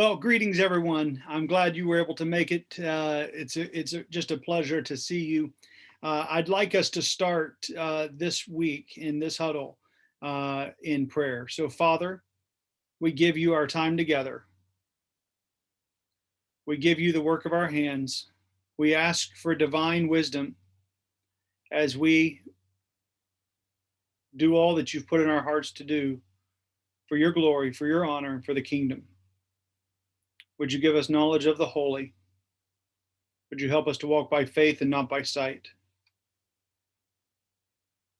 Well, greetings, everyone. I'm glad you were able to make it. Uh, it's a, it's a, just a pleasure to see you. Uh, I'd like us to start uh, this week in this huddle uh, in prayer. So, Father, we give you our time together. We give you the work of our hands. We ask for divine wisdom as we do all that you've put in our hearts to do for your glory, for your honor, and for the kingdom. Would you give us knowledge of the holy? Would you help us to walk by faith and not by sight?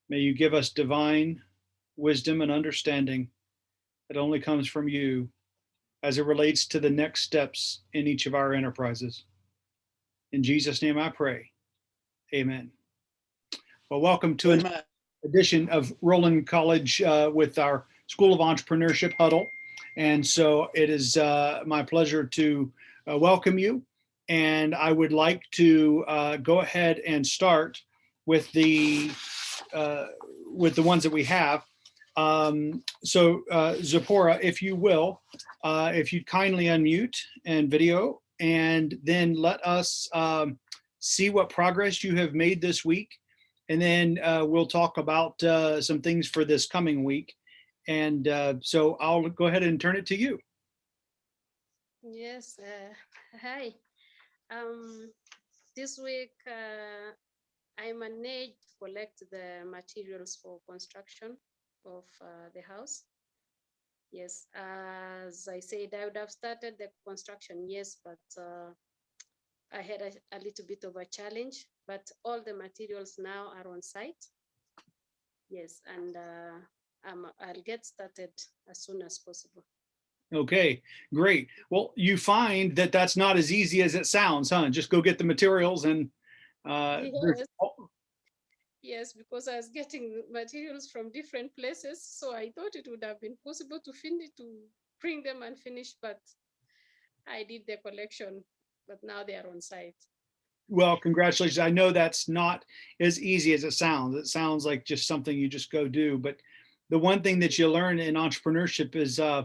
May you give us divine wisdom and understanding that only comes from you as it relates to the next steps in each of our enterprises. In Jesus' name I pray. Amen. Well, welcome to an edition of Roland College uh, with our School of Entrepreneurship Huddle. And so it is uh, my pleasure to uh, welcome you. And I would like to uh, go ahead and start with the uh, with the ones that we have. Um, so uh, Zipporah, if you will, uh, if you'd kindly unmute and video, and then let us um, see what progress you have made this week. And then we'll talk about some things for this coming week. And uh, so I'll go ahead and turn it to you. Yes, uh, hi. Um, this week, uh, I managed to collect the materials for construction of uh, the house. Yes, as I said, I would have started the construction, yes, but uh, I had a, a little bit of a challenge, but all the materials now are on site. Yes, and uh, um, I'll get started as soon as possible. Okay, great. Well, you find that that's not as easy as it sounds, huh? Just go get the materials and uh, yes. yes, because I was getting materials from different places, so I thought it would have been possible to finish to bring them and finish, but I did the collection, but now they are on site. Well, congratulations. I know that's not as easy as it sounds. It sounds like just something you just go do, but the one thing that you learn in entrepreneurship is uh,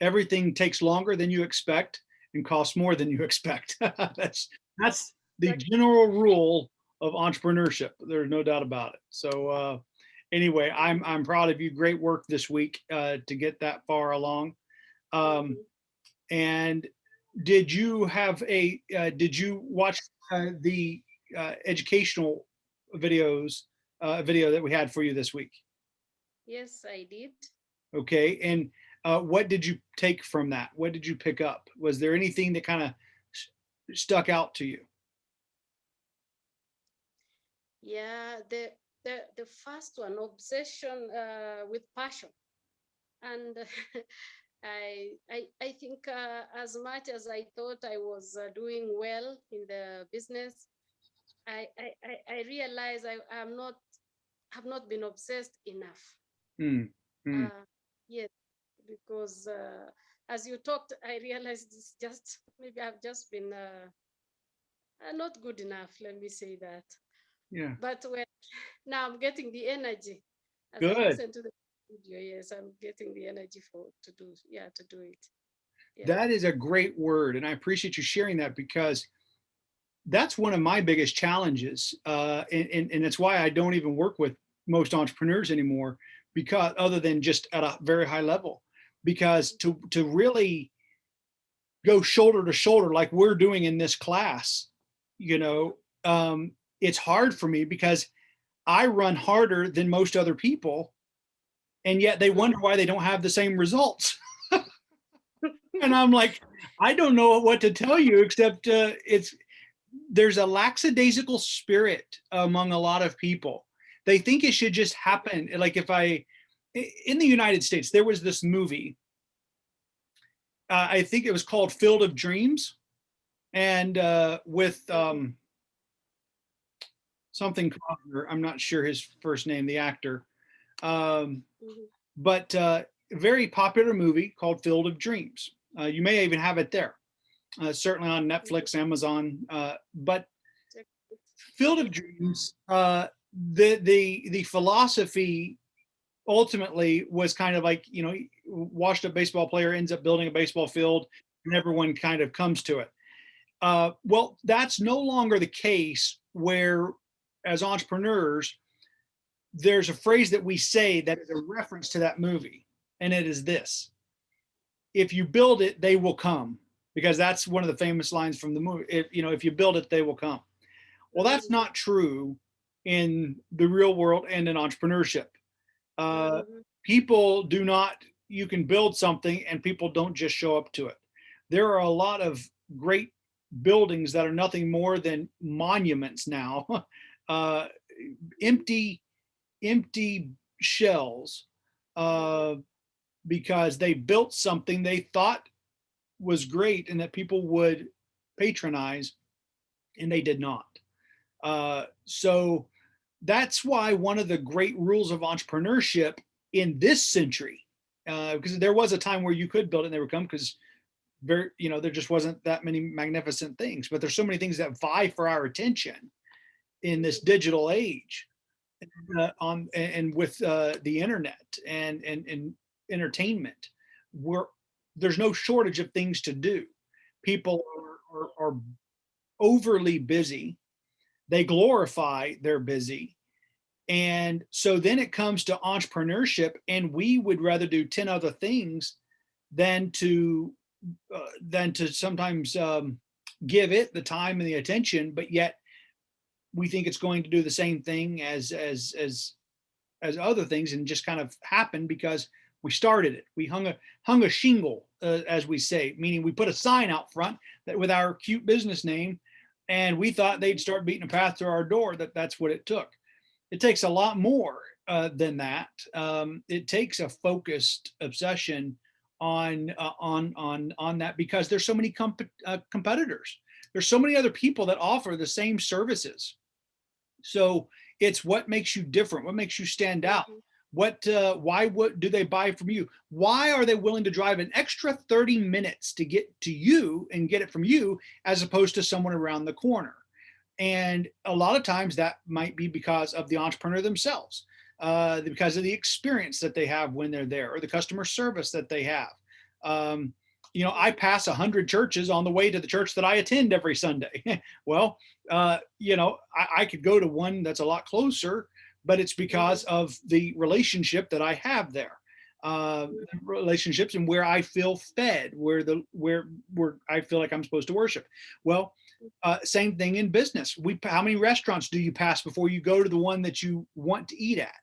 everything takes longer than you expect and costs more than you expect. that's that's the general rule of entrepreneurship. There's no doubt about it. So uh, anyway, I'm I'm proud of you. Great work this week uh, to get that far along. Um, and did you have a uh, did you watch uh, the uh, educational videos uh, video that we had for you this week? Yes, I did. Okay, and uh, what did you take from that? What did you pick up? Was there anything that kind of stuck out to you? Yeah, the the the first one, obsession uh, with passion, and I I I think uh, as much as I thought I was uh, doing well in the business, I I I realized I am not have not been obsessed enough. Mm, mm. Uh, yes, because uh, as you talked, I realized it's just maybe I've just been uh, uh, not good enough. Let me say that. Yeah. But when now I'm getting the energy. As Good. I listen to the video, yes, I'm getting the energy for to do yeah to do it. Yeah. That is a great word, and I appreciate you sharing that because that's one of my biggest challenges, uh, and, and and it's why I don't even work with most entrepreneurs anymore because other than just at a very high level, because to, to really go shoulder to shoulder like we're doing in this class, you know, um, it's hard for me because I run harder than most other people and yet they wonder why they don't have the same results. and I'm like, I don't know what to tell you except uh, it's there's a lackadaisical spirit among a lot of people they think it should just happen. Like if I, in the United States, there was this movie, uh, I think it was called Field of Dreams and uh, with um, something, I'm not sure his first name, the actor, um, mm-hmm. but uh, very popular movie called Field of Dreams. Uh, you may even have it there, uh, certainly on Netflix. Amazon, uh, but Field of Dreams uh, the the the philosophy ultimately was kind of like you know washed up baseball player ends up building a baseball field and everyone kind of comes to it. Uh, well, that's no longer the case where as entrepreneurs, there's a phrase that we say that is a reference to that movie. And it is this, if you build it, they will come because that's one of the famous lines from the movie. If, you know, if you build it, they will come. Well, that's not true in the real world and in entrepreneurship. Uh, Mhm. people do not, you can build something and people don't just show up to it. There are a lot of great buildings that are nothing more than monuments now, uh, empty, empty shells, uh, because they built something they thought was great and that people would patronize and they did not. Uh, so that's why one of the great rules of entrepreneurship in this century, uh, because there was a time where you could build it and they would come because very, you know, there just wasn't that many magnificent things, but there's so many things that vie for our attention in this digital age uh, on and, and with uh, the internet and, and, and entertainment where there's no shortage of things to do. People are, are, are overly busy. They glorify they're busy. And so then it comes to entrepreneurship and we would rather do 10 other things than to uh, than to sometimes um, give it the time and the attention, but yet we think it's going to do the same thing as as as as other things and just kind of happen because we started it. We hung a hung a shingle, uh, as we say, meaning we put a sign out front that with our cute business name, and we thought they'd start beating a path to our door. That that's what it took. It takes a lot more uh, than that. Um, it takes a focused obsession on uh, on on on that because there's so many comp uh, competitors. There's so many other people that offer the same services. So it's what makes you different, what makes you stand out. What, uh, why would do they buy from you? Why are they willing to drive an extra 30 minutes to get to you and get it from you as opposed to someone around the corner? And a lot of times that might be because of the entrepreneur themselves, uh, because of the experience that they have when they're there or the customer service that they have. Um, you know, I pass a hundred churches on the way to the church that I attend every Sunday. well, uh, you know, I, I could go to one that's a lot closer, but it's because of the relationship that I have there. Uh, relationships and where I feel fed, where the where where I feel like I'm supposed to worship. Well, uh, same thing in business. We how many restaurants do you pass before you go to the one that you want to eat at?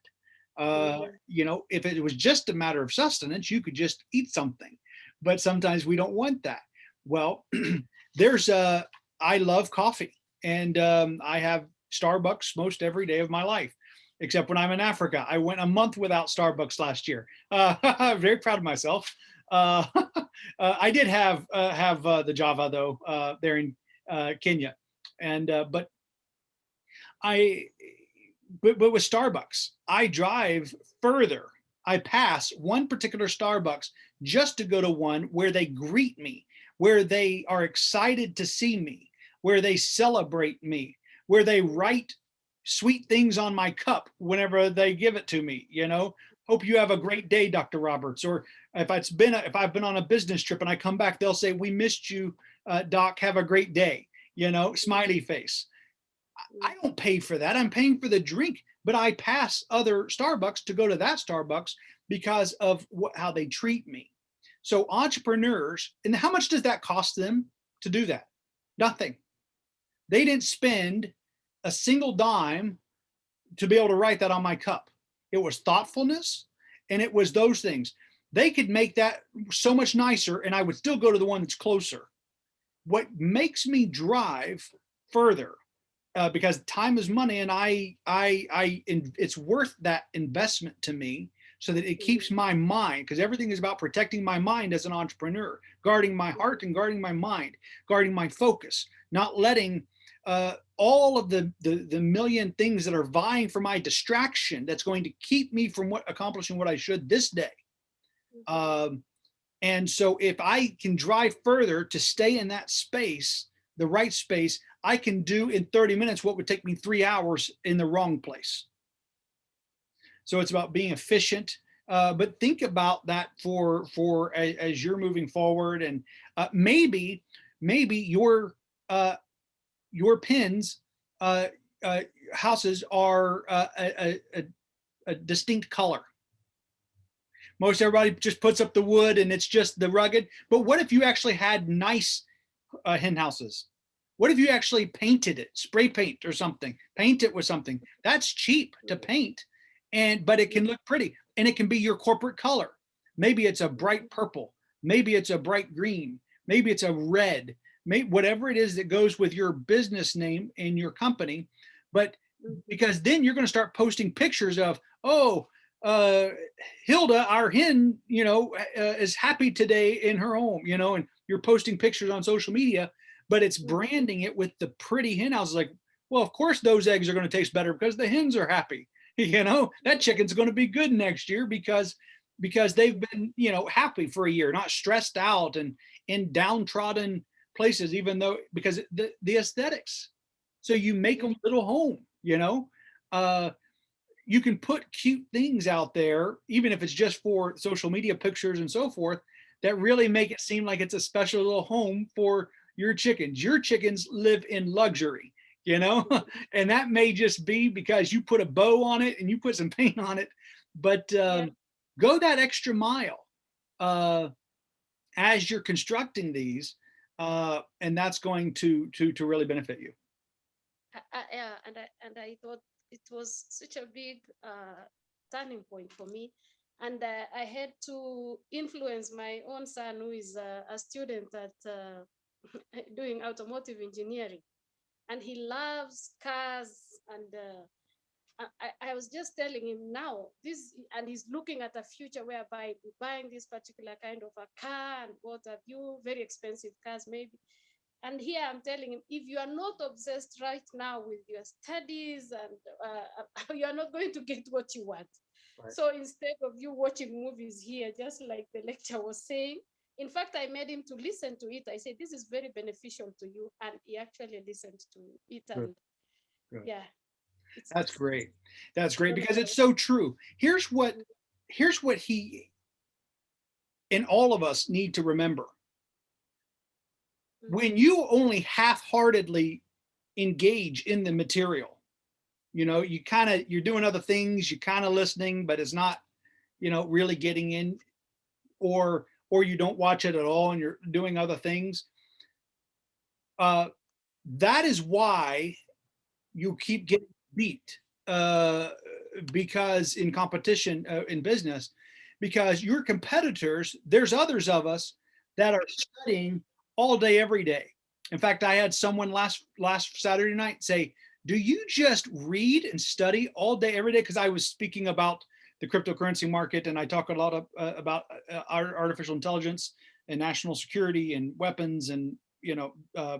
Uh, Mhm. you know, if it was just a matter of sustenance, you could just eat something. But sometimes we don't want that. Well, there's uh I love coffee and um, I have Starbucks most every day of my life, except when I'm in Africa. I went a month without Starbucks last year. Uh, I'm very proud of myself. Uh, uh, I did have uh, have uh, the Java though uh, there in Kenya, and but I but, but with Starbucks, I drive further. I pass one particular Starbucks just to go to one where they greet me, where they are excited to see me, where they celebrate me, where they write sweet things on my cup whenever they give it to me, you know, hope you have a great day, Dr. Roberts. Or if it's been, a, if I've been on a business trip and I come back, they'll say, we missed you, uh, Doc, have a great day, you know, smiley face. I don't pay for that. I'm paying for the drink, but I pass other Starbucks to go to that Starbucks because of what, how they treat me. So entrepreneurs, and how much does that cost them to do that? Nothing. They didn't spend a single dime to be able to write that on my cup. It was thoughtfulness and it was those things. They could make that so much nicer and I would still go to the one that's closer. What makes me drive further uh, because time is money and I, I, I, in, it's worth that investment to me so that it keeps my mind because everything is about protecting my mind as an entrepreneur, guarding my heart and guarding my mind, guarding my focus, not letting uh, all of the, the, the million things that are vying for my distraction that's going to keep me from what accomplishing what I should this day. Um, and so if I can drive further to stay in that space, the right space, I can do in 30 minutes what would take me three hours in the wrong place. So it's about being efficient, Uh, but think about that for for as, as you're moving forward, and uh, maybe maybe your uh, your pins uh, uh, houses are uh, a, a, a distinct color. Most everybody just puts up the wood and it's just the rugged. But what if you actually had nice uh, hen houses? What if you actually painted it, spray paint or something, paint it with something? That's cheap to paint, and but it can look pretty and it can be your corporate color. Maybe it's a bright purple, maybe it's a bright green, maybe it's a red, whatever it is that goes with your business name and your company. But because then you're going to start posting pictures of, oh, uh, Hilda, our hen, you know, uh, is happy today in her home, you know, and you're posting pictures on social media, but it's branding it with the pretty hen house. Like, well, of course those eggs are going to taste better because the hens are happy. You know, that chicken's going to be good next year because because they've been, you know, happy for a year, not stressed out and in downtrodden places, even though because the, the aesthetics. So you make them little home, you know. Uh, you can put cute things out there, even if it's just for social media pictures and so forth, that really make it seem like it's a special little home for your chickens. Your chickens live in luxury, you know, and that may just be because you put a bow on it and you put some paint on it, but um, yeah. go that extra mile uh, as you're constructing these, uh, and that's going to to to really benefit you. Uh, yeah, and I and I thought it was such a big uh, turning point for me. And uh, I had to influence my own son, who is a student at uh, doing automotive engineering. And he loves cars. And uh, I, I was just telling him now, this, and he's looking at a future whereby buying this particular kind of a car and what have you, very expensive cars maybe. And here I'm telling him, if you are not obsessed right now with your studies and uh, you are not going to get what you want. Right. So instead of you watching movies here, just like the lecture was saying, in fact, I made him to listen to it. I said, this is very beneficial to you. And he actually listened to it. And Good. Good. yeah. That's great. That's great because it's so true. Here's what, mm-hmm. here's what he and all of us need to remember when you only half-heartedly engage in the material, you know, you kind of, you're doing other things, you're kind of listening, but it's not, you know, really getting in or, or you don't watch it at all and you're doing other things. Uh, that is why you keep getting beat uh, because in competition uh, in business, because your competitors, there's others of us that are studying all day, every day. In fact, I had someone last last Saturday night say, do you just read and study all day, every day? Because I was speaking about the cryptocurrency market and I talk a lot of, uh, about uh, artificial intelligence and national security and weapons and, you know, uh,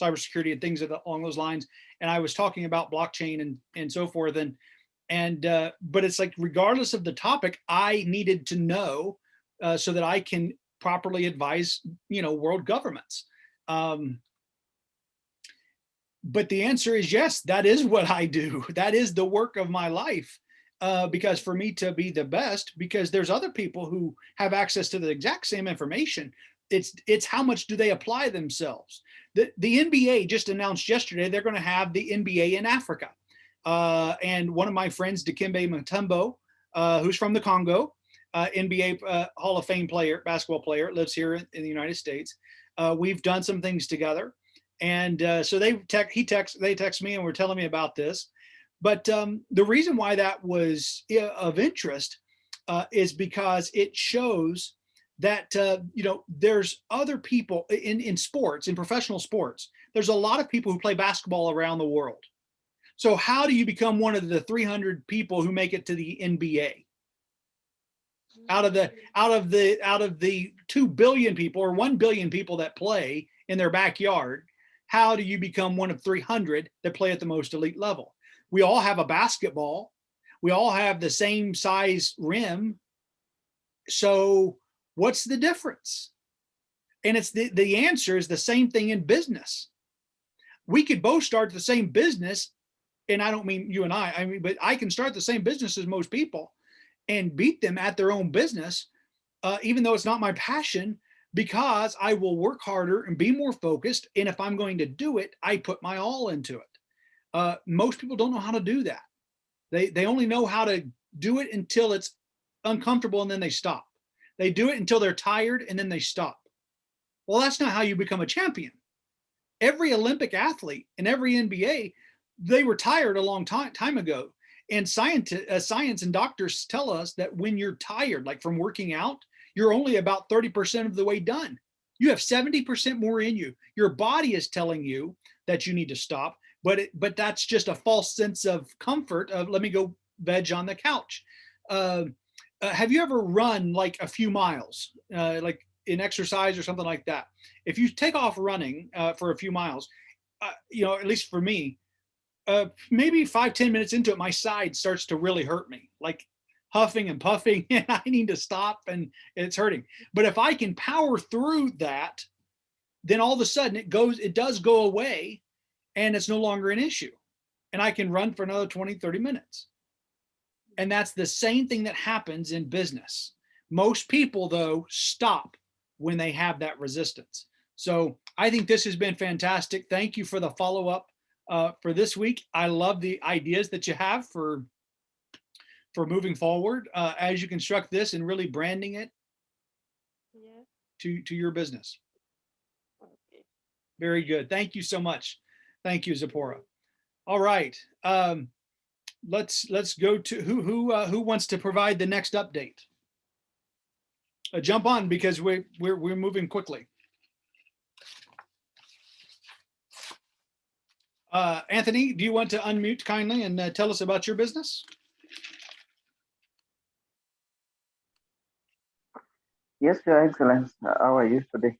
cybersecurity and things along those lines. And I was talking about blockchain and, and so forth. And, and uh, but it's like, regardless of the topic, I needed to know uh, so that I can properly advise, you know, world governments. Um, but the answer is yes, that is what I do. That is the work of my life. Uh, because for me to be the best, because there's other people who have access to the exact same information. It's it's how much do they apply themselves. The, the NBA just announced yesterday they're going to have the NBA in Africa. Uh, and one of my friends, Dikembe Mutombo, uh, who's from the Congo, uh, NBA uh, Hall of Fame player, basketball player, lives here in, the United States. Uh, we've done some things together, and uh, so they tech, he text they text me and were telling me about this. But um, the reason why that was of interest is because it shows that uh, you know there's other people in in sports, in professional sports. There's a lot of people who play basketball around the world. So how do you become one of the 300 people who make it to the NBA? out of the out of the out of the 2 billion people or 1 billion people that play in their backyard how do you become one of 300 that play at the most elite level we all have a basketball we all have the same size rim so what's the difference and it's the the answer is the same thing in business we could both start the same business and i don't mean you and i i mean but i can start the same business as most people and beat them at their own business, uh, even though it's not my passion, because I will work harder and be more focused. And if I'm going to do it, I put my all into it. Uh, most people don't know how to do that. They, they only know how to do it until it's uncomfortable and then they stop. They do it until they're tired and then they stop. Well, that's not how you become a champion. Every Olympic athlete and every NBA, they were tired a long time, time ago. And science, uh, science and doctors tell us that when you're tired, like from working out, you're only about 30% of the way done. You have 70% more in you. Your body is telling you that you need to stop, but it, but that's just a false sense of comfort of let me go veg on the couch. Uh, uh, have you ever run like a few miles, uh, like in exercise or something like that? If you take off running uh, for a few miles, uh, you know, at least for me, uh, maybe five ten minutes into it, my side starts to really hurt me, like huffing and puffing, and I need to stop and it's hurting. But if I can power through that, then all of a sudden it goes, it does go away and it's no longer an issue. And I can run for another 20, 30 minutes. And that's the same thing that happens in business. Most people though stop when they have that resistance. So I think this has been fantastic. Thank you for the follow-up uh, for this week. I love the ideas that you have for for moving forward uh, as you construct this and really branding it Yeah. to to your business. Okay. Very good. Thank you so much. Thank you, Zipporah. All right. Um, let's let's go to who who uh, who wants to provide the next update. Uh, jump on because we we're we're moving quickly. Uh, Anthony, do you want to unmute kindly and uh, tell us about your business? Yes, Your Excellence. How are you today?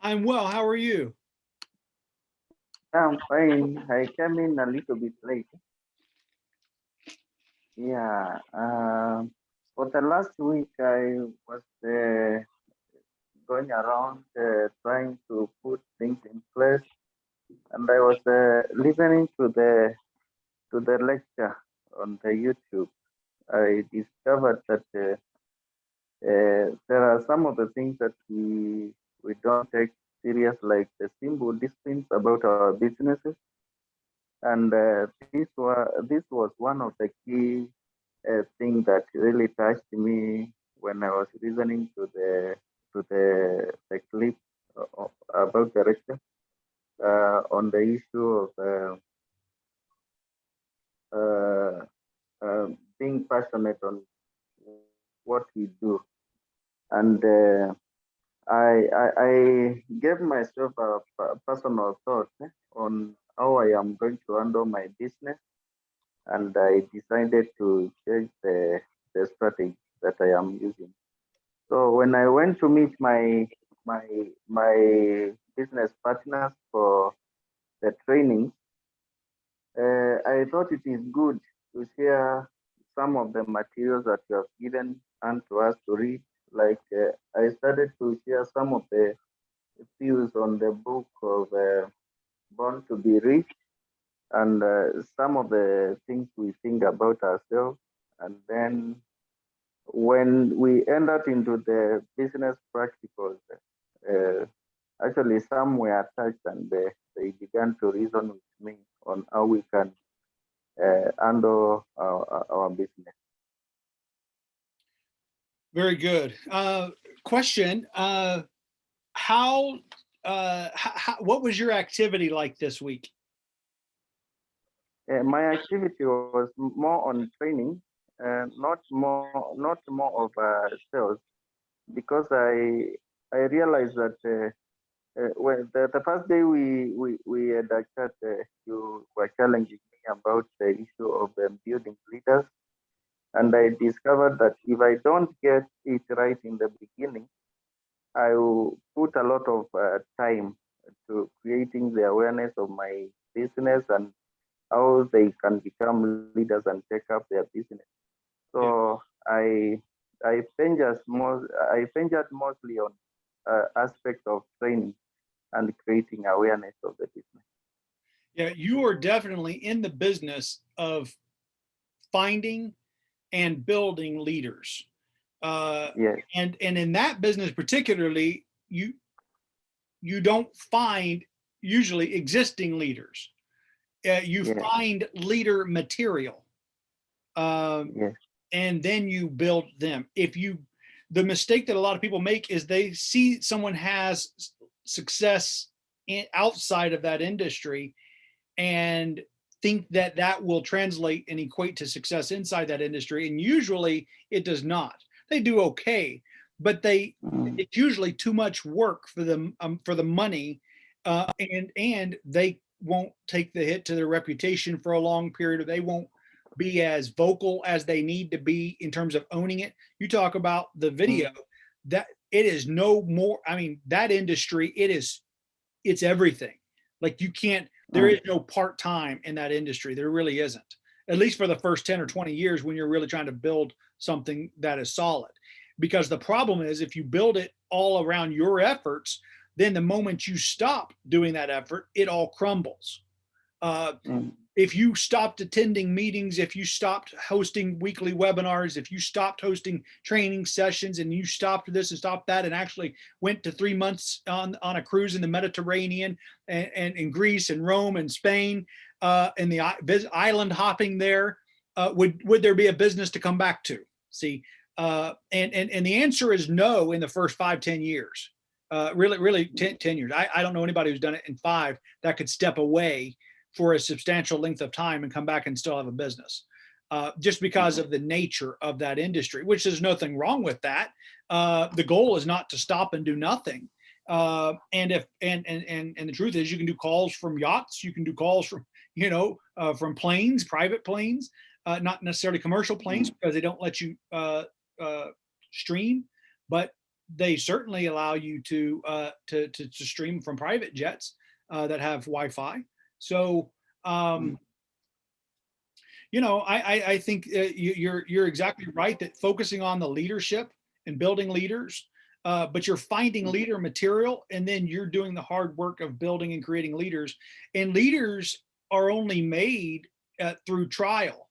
I'm well. How are you? I'm fine. I came in a little bit late. Yeah. Um, for the last week, I was uh, going around uh, trying to put things in place, and I was uh, listening to the to the lecture on the YouTube. I discovered that uh, uh, there are some of the things that we we don't take serious, like the simple disciplines about our businesses. And uh, this was this was one of the key uh, things that really touched me when I was listening to the to the the clip of, about the lecture uh, on the issue of uh, uh, uh, being passionate on what we do. And uh, I, I, I gave myself a, a personal thought eh, on how I am going to handle my business, and I decided to change the, the strategy that I am using. So when I went to meet my my my business partners for the training, uh, I thought it is good to share some of the materials that you have given and to us to read like uh, I started to share some of the views on the book of uh, Born to be Rich and uh, some of the things we think about ourselves. And then when we entered into the business practicals, uh, actually some were touched and they, they began to reason with me on how we can uh, handle our, our business. Very good. Uh, question, uh, how, uh, how, what was your activity like this week? Uh, my activity was more on training, and not more, not more of uh, sales, because I I realized that uh, uh, when the, the first day we we we had a chat, uh, you were challenging me about the issue of um, building leaders and I discovered that if I don't get it right in the beginning, I will put a lot of uh, time to creating the awareness of my business and how they can become leaders and take up their business. So. I I ventured more I ventured mostly on uh, aspect of training and creating awareness of the business. Yeah, you are definitely in the business of finding and building leaders. Uh, Yes. and and in that business particularly, you you don't find usually existing leaders. Uh, you Yeah. find leader material. Um, Yes. and then you build them. If you, the mistake that a lot of people make is they see someone has success in, outside of that industry and think that that will translate and equate to success inside that industry. And usually it does not. They do okay, but they, Mm, it's usually too much work for them, um, for the money. Uh, and, and they won't take the hit to their reputation for a long period, or they won't be as vocal as they need to be in terms of owning it. You talk about the video that it is no more. I mean, that industry, it is, it's everything. Like you can't, there Mm. no part-time in that industry. There really isn't. At least for the first 10 or 20 years when you're really trying to build something that is solid. Because the problem is if you build it all around your efforts, then the moment you stop doing that effort, it all crumbles. Uh, mm, if you stopped attending meetings, if you stopped hosting weekly webinars, if you stopped hosting training sessions and you stopped this and stopped that and actually went to three months on, on a cruise in the Mediterranean and, and in Greece and Rome and Spain uh, and the island hopping there, uh, would, would there be a business to come back to? See, uh, and, and, and the answer is no in the first five ten years. Uh, really, really 10, 10 years. I, I don't know anybody who's done it in five that could step away for a substantial length of time and come back and still have a business. Uh, just because of the nature of that industry, which there's nothing wrong with that. Uh, the goal is not to stop and do nothing. Uh, and if and, and and and the truth is, you can do calls from yachts, you can do calls from you know uh, from planes, private planes, uh, not necessarily commercial planes because they don't let you uh, uh, stream, but they certainly allow you to uh, to, to to stream from private jets uh, that have Wi-Fi. So, um, you know, I, I, I think uh, you, you're, you're exactly right that focusing on the leadership and building leaders, uh, but you're finding leader material and then you're doing the hard work of building and creating leaders and leaders are only made uh, through trial.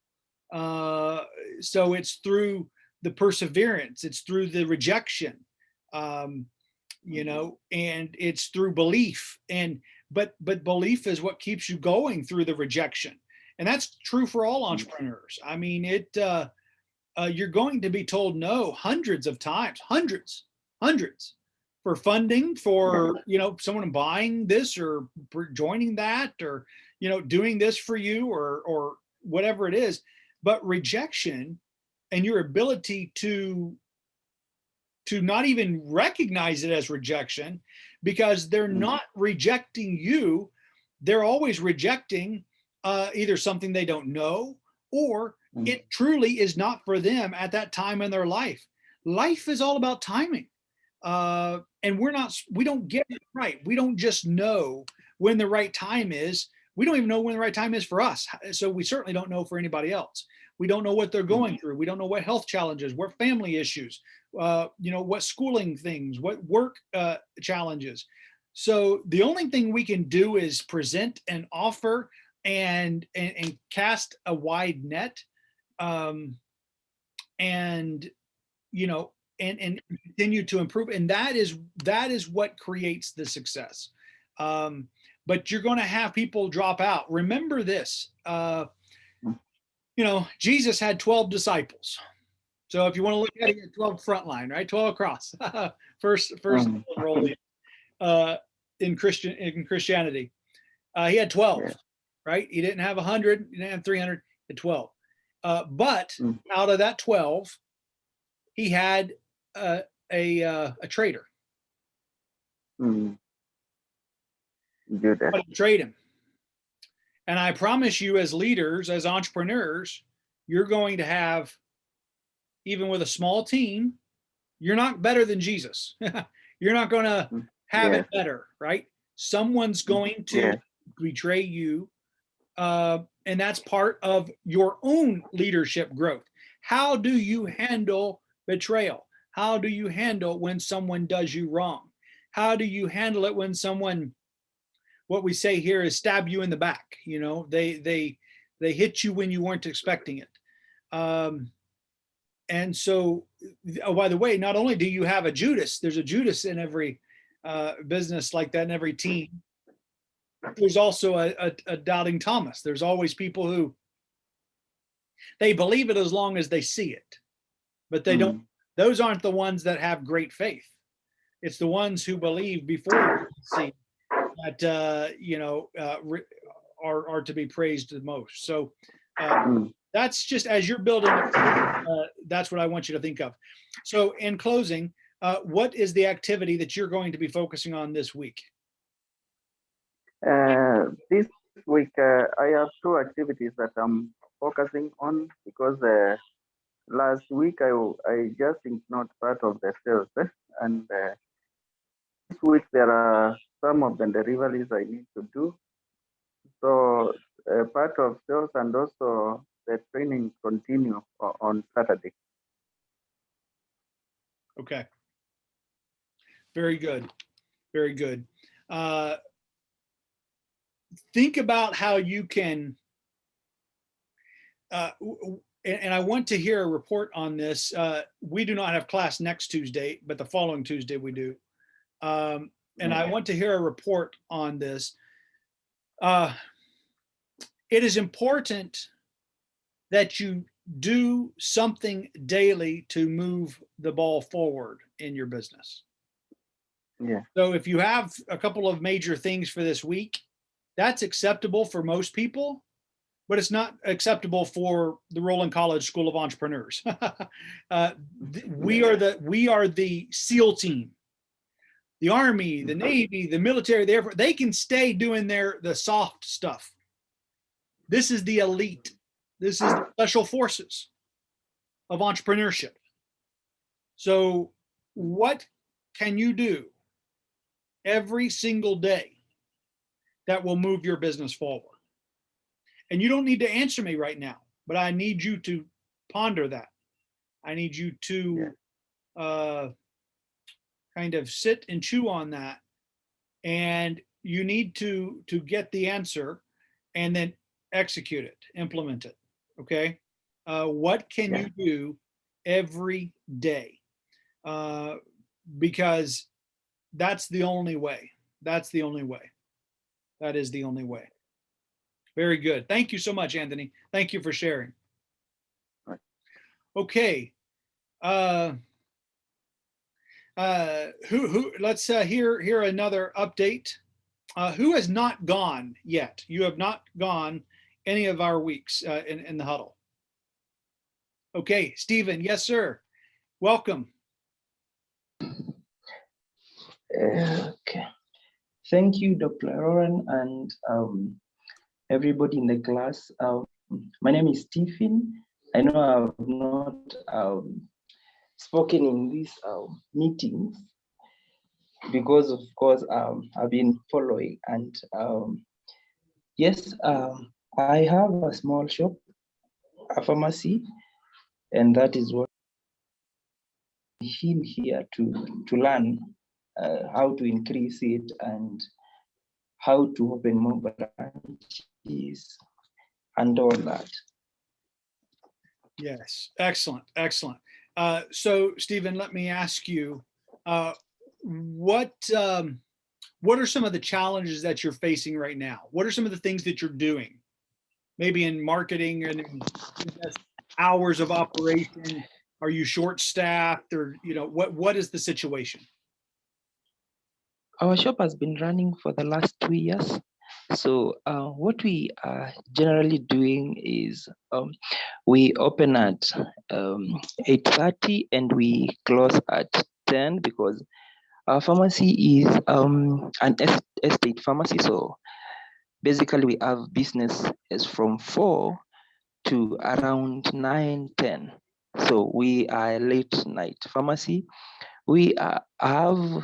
Uh, so it's through the perseverance, it's through the rejection, um, you know, and it's through belief and but but belief is what keeps you going through the rejection and that's true for all entrepreneurs. I mean it uh, uh, you're going to be told no hundreds of times hundreds hundreds for funding for you know someone buying this or joining that or you know doing this for you or or whatever it is but rejection and your ability to to not even recognize it as rejection because they're Mhm. not rejecting you. They're always rejecting uh, either something they don't know or Mm. it truly is not for them at that time in their life. Life is all about timing. Uh, and we're not, we don't get it right. We don't just know when the right time is. We don't even know when the right time is for us. So we certainly don't know for anybody else. We don't know what they're going through. We don't know what health challenges, what family issues, uh, you know, what schooling things, what work uh, challenges. So the only thing we can do is present and offer and and, and cast a wide net, um, and you know, and and continue to improve. And that is that is what creates the success. Um, but you're going to have people drop out. Remember this. Uh, you know, Jesus had 12 disciples. So if you want to look at it, 12 frontline, right? 12 across. first, first Mhm. role in, uh, in Christian in Christianity. Uh, he had 12, Yeah. right? He didn't have 100, he didn't have 300, he had 12. Uh, but Mm. out of that 12, he had uh, a uh, a traitor. mm. Judas. But trade him. And I promise you, as leaders, as entrepreneurs, you're going to have, even with a small team, you're not better than Jesus. you're not going to Mm, have yeah. it better, right? Someone's going to Yeah. betray you. Uh, and that's part of your own leadership growth. How do you handle betrayal? How do you handle when someone does you wrong? How do you handle it when someone what we say here is stab you in the back. You know, they they they hit you when you weren't expecting it. Um, and so, oh, by the way, not only do you have a Judas, there's a Judas in every uh, business like that in every team. There's also a, a, a doubting Thomas. There's always people who they believe it as long as they see it, but they don't. Those aren't the ones that have great faith. It's the ones who believe before they see that uh, you know uh, are are to be praised the most. So uh, Mm. that's just as you're building. Uh, that's what I want you to think of. So in closing, uh, what is the activity that you're going to be focusing on this week? Uh, this week, uh, I have two activities that I'm focusing on because uh, last week I, I just ignored part of the sales. eh, And uh, this week, there are some of the deliveries I need to do. So, uh, part of sales and also the training continue on Saturday. Okay. Very good. Very good. Uh, think about how you can. Uh, and, and I want to hear a report on this. Uh, we do not have class next Tuesday, but the following Tuesday we do. Um, and I want to hear a report on this. Uh, it is important that you do something daily to move the ball forward in your business. Yeah. So if you have a couple of major things for this week, that's acceptable for most people, but it's not acceptable for the Roland College School of Entrepreneurs. uh, we are the we are the SEAL team. The Army, the Navy, the military, the Air Force, they can stay doing their the soft stuff. This is the elite. This is the special forces of entrepreneurship. So, what can you do every single day that will move your business forward? And you don't need to answer me right now, but I need you to ponder that. I need you to uh, kind of sit and chew on that. And you need to to get the answer and then execute it, implement it. Okay. Uh, what can Yeah. you do every day? Uh, because that's the only way. That's the only way. That is the only way. Very good. Thank you so much, Anthony. Thank you for sharing. Right. Okay. Uh, uh, who who? Let's uh, hear hear another update. Uh, who has not gone yet? You have not gone any of our weeks uh, in in the huddle. Okay, Stephen. Yes, sir. Welcome. Okay. Thank you, Dr. Lauren, and um, everybody in the class. Um, my name is Stephen. I know I've not um, spoken in these um, meetings because, of course, um, I've been following. And um, yes, um, I have a small shop, a pharmacy, and that is what I'm here to to learn uh, how to increase it and how to open more branches and all that. Yes, excellent, excellent. Uh, so, Stephen, let me ask you, uh, what um, what are some of the challenges that you're facing right now? What are some of the things that you're doing? Maybe in marketing and hours of operation. Are you short-staffed, or you know what? What is the situation? Our shop has been running for the last two years. So uh, what we are generally doing is um, we open at um, 8.30 and we close at 10 because our pharmacy is um, an estate pharmacy. So basically we have business is from 4 to around 9, 10. So we are late night pharmacy. We uh, have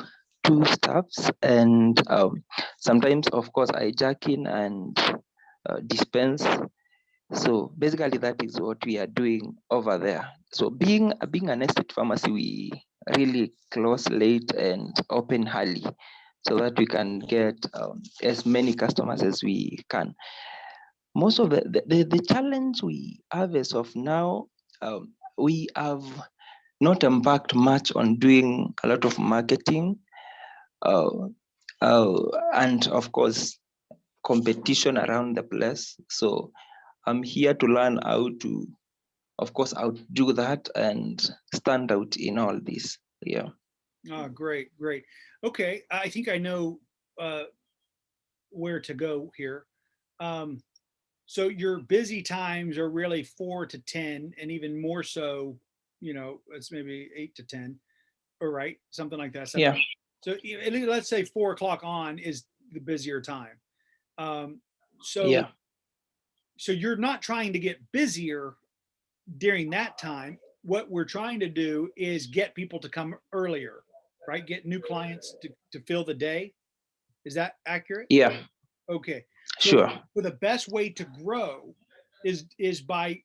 two staffs and um, sometimes of course I jack in and uh, dispense. So basically that is what we are doing over there. So being being an estate pharmacy, we really close late and open early so that we can get um, as many customers as we can. Most of the, the, the, the challenge we have as of now, um, we have not embarked much on doing a lot of marketing, uh, uh, and of course, competition around the place. So I'm here to learn how to, of course, outdo that and stand out in all this. Yeah. Oh, great, great. Okay, I think I know uh, where to go here. Um, so your busy times are really four to 10 and even more so, you know, it's maybe eight to 10, or right, something like that. Yeah. So at least let's say four o'clock on is the busier time. Um, so Yeah. so you're not trying to get busier during that time. What we're trying to do is get people to come earlier, right? Get new clients to, to fill the day. Is that accurate? Yeah. Okay. So Sure. For the best way to grow is, is by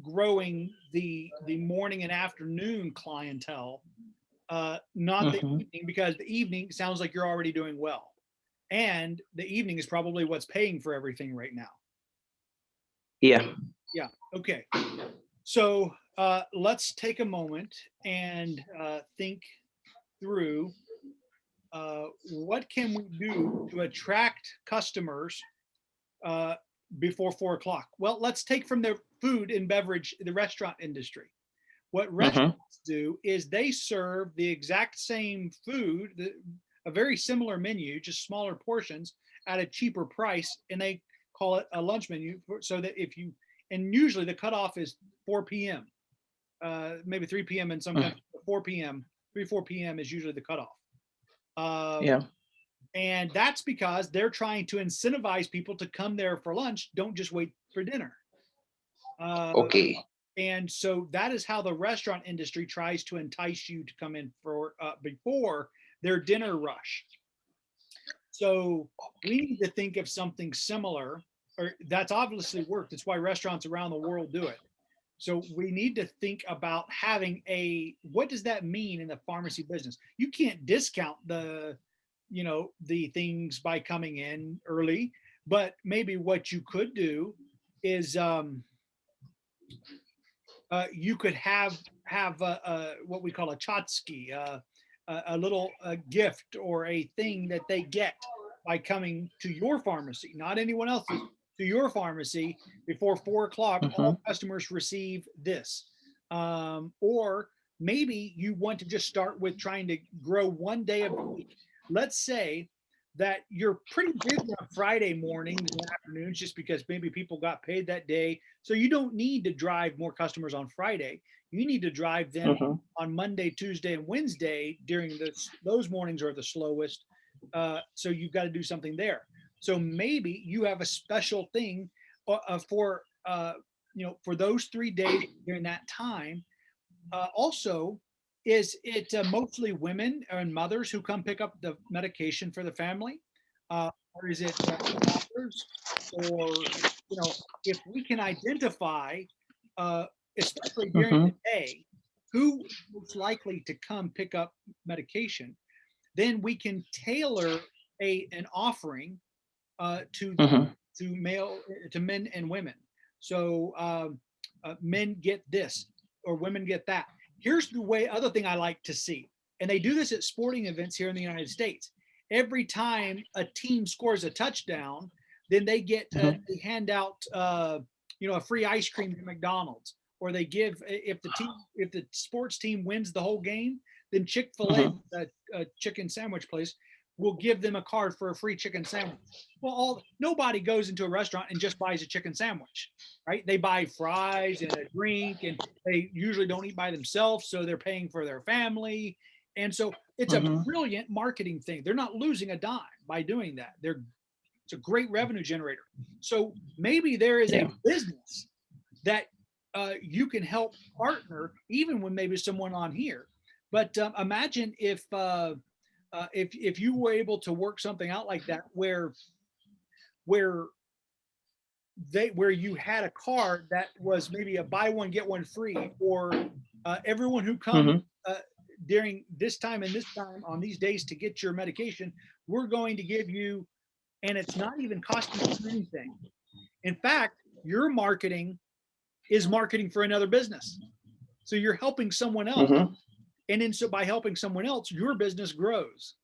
growing the, the morning and afternoon clientele. Uh, not the Mhm. evening, because the evening sounds like you're already doing well. And the evening is probably what's paying for everything right now. Yeah. Yeah. Okay, so uh, let's take a moment and uh, think through uh, what can we do to attract customers uh, before four o'clock? Well, let's take from the food and beverage, the restaurant industry. What restaurants do is they serve the exact same food, the, a very similar menu, just smaller portions at a cheaper price, and they call it a lunch menu for- so that if you and usually the cutoff is 4 p.m. Uh, maybe 3 p.m. in some Mm. countries, but 4 p.m. 3 4 p.m. is usually the cutoff. Um, Yeah. and that's because they're trying to incentivize people to come there for lunch. Don't just wait for dinner. Uh, Okay. And so that is how the restaurant industry tries to entice you to come in for uh, before their dinner rush. So we need to think of something similar, or that's obviously worked. That's why restaurants around the world do it. So we need to think about having a what does that mean in the pharmacy business? You can't discount the, you know, the things by coming in early, but maybe what you could do is um, uh, you could have have a, a, what we call a chotsky, uh, a, a little uh gift or a thing that they get by coming to your pharmacy, not anyone else's, to your pharmacy before four o'clock. All customers receive this, um, or maybe you want to just start with trying to grow one day of the week. Let's say that you're pretty busy on Friday mornings and afternoons just because maybe people got paid that day. So you don't need to drive more customers on Friday. You need to drive them Mhm. on Monday, Tuesday, and Wednesday during those those mornings are the slowest. Uh, so you've got to do something there. So maybe you have a special thing uh, uh, for uh, you know for those three days during that time. Uh, also, is it uh, mostly women and mothers who come pick up the medication for the family, uh, or is it doctors? Or you know, if we can identify, uh, especially during the day, who most likely to come pick up medication, then we can tailor a an offering uh, to Mhm. to male to men and women. So um, uh, men get this or women get that. Here's the way other thing I like to see, and they do this at sporting events here in the United States. Every time a team scores a touchdown, then they get uh, they hand out uh, you know a free ice cream to McDonald's, or they give if the team if the sports team wins the whole game, then Chick Fil A, a, a chicken sandwich place, will give them a card for a free chicken sandwich. Well, all nobody goes into a restaurant and just buys a chicken sandwich, right? They buy fries and a drink, and they usually don't eat by themselves, so they're paying for their family. And so it's a Mhm. brilliant marketing thing. They're not losing a dime by doing that. They're it's a great revenue generator. So maybe there is Yeah. a business that uh, you can help partner, even when maybe someone on here. But um, imagine if uh, uh, if if you were able to work something out like that, where where they where you had a card that was maybe a buy one get one free, or uh, everyone who comes uh, during this time and this time on these days to get your medication, we're going to give you, and it's not even costing you anything. In fact, your marketing is marketing for another business. So you're helping someone else. mhm, And then so by helping someone else, your business grows.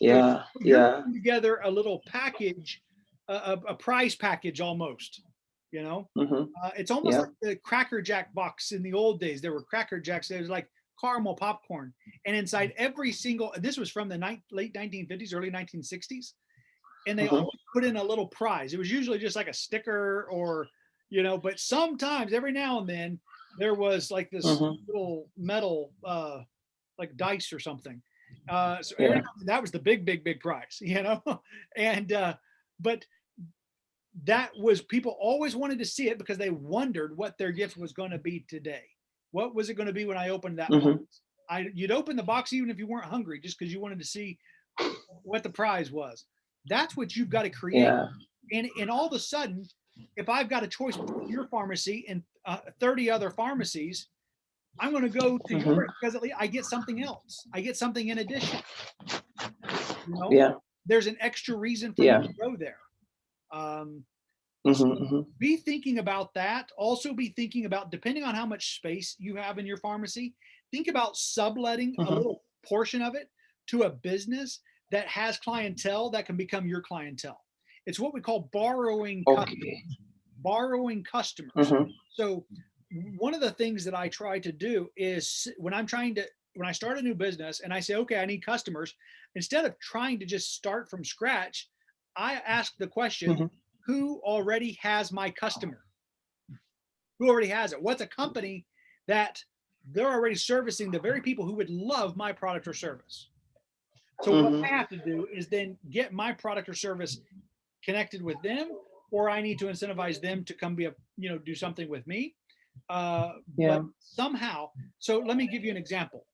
yeah, You're yeah, Together a little package, a, a, prize package almost, you know? mhm, Uh, it's almost Yeah. like the Cracker Jack box in the old days. There were Cracker Jacks. There was like caramel popcorn, and inside every single. This was from the late 1950s, early 1960s, and they Mhm. always put in a little prize. It was usually just like a sticker or, you know, but sometimes every now and then there was like this Mhm. little metal, uh, like dice or something. Uh, so Yeah. that was the big, big, big prize, you know, and uh, but that was people always wanted to see it because they wondered what their gift was going to be today. What was it going to be when I opened that Mhm. box? I you'd open the box even if you weren't hungry, just because you wanted to see what the prize was. That's what you've got to create. yeah, And and all of a sudden, if I've got a choice between your pharmacy and uh, 30 other pharmacies, I'm going to go to Mhm. yours because at least I get something else. I get something in addition. You know? yeah, There's an extra reason for Yeah. you to go there. Um, mhm, mhm, be thinking about that. Also be thinking about, depending on how much space you have in your pharmacy, think about subletting a Mhm. little portion of it to a business that has clientele that can become your clientele. It's what we call borrowing, okay, borrowing customers. mhm, So one of the things that I try to do is when I'm trying to when I start a new business and I say, okay, I need customers, instead of trying to just start from scratch, I ask the question, Mhm. who already has my customer? Who already has it? What's a company that they're already servicing the very people who would love my product or service? So what Mhm. I have to do is then get my product or service connected with them, or I need to incentivize them to come be a, you know, do something with me. Uh, Yeah. but somehow, so let me give you an example.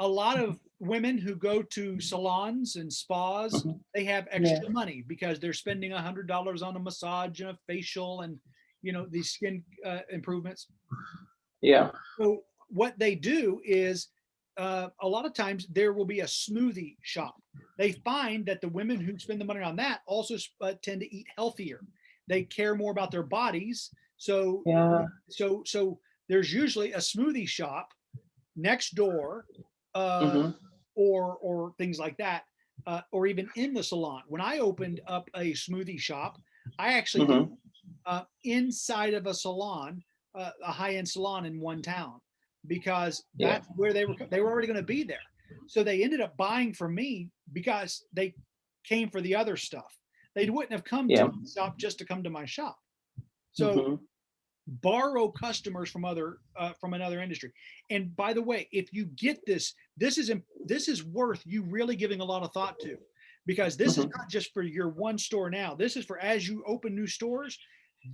A lot of women who go to salons and spas, Mhm. they have extra money because they're spending a hundred dollars on a massage and a facial and, you know, these skin uh, improvements. yeah, So what they do is uh, a lot of times there will be a smoothie shop. They find that the women who spend the money on that also uh, tend to eat healthier. They care more about their bodies. So yeah, so so there's usually a smoothie shop next door uh, mhm, or or things like that uh, or even in the salon when i opened up a smoothie shop i actually did, Mhm. uh, inside of a salon uh, a high-end salon in one town because Yeah. that's where they were they were already going to be there so they ended up buying from me because they came for the other stuff they wouldn't have come Yeah. to my shop just to come to my shop. So mhm, borrow customers from other uh, from another industry. And by the way if you get this this is this is worth you really giving a lot of thought to. Because this is Mhm. not just for your one store now. This is for as you open new stores